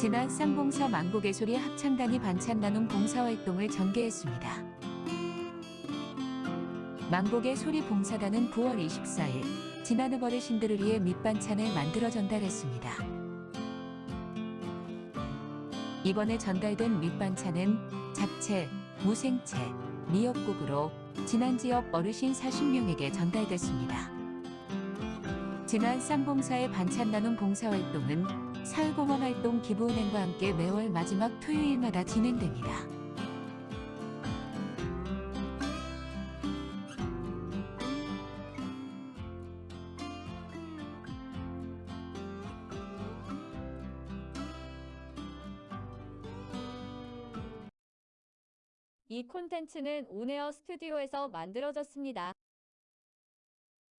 지난 쌍봉사 망고개소리 합창단이 반찬 나눔 봉사활동을 전개했습니다. 망고개 소리 봉사단은 9월 24일 지난해 어르신들을 위해 밑반찬을 만들어 전달했습니다. 이번에 전달된 밑반찬은 잡채, 무생채, 미역국으로 지난 지역 어르신 40명에게 전달됐습니다. 지난 쌍봉사의 반찬 나눔 봉사활동은 사회공헌 활동 기부은행과 함께 매월 마지막 토요일마다 진행됩니다. 이 콘텐츠는 온에어 스튜디오에서 만들어졌습니다.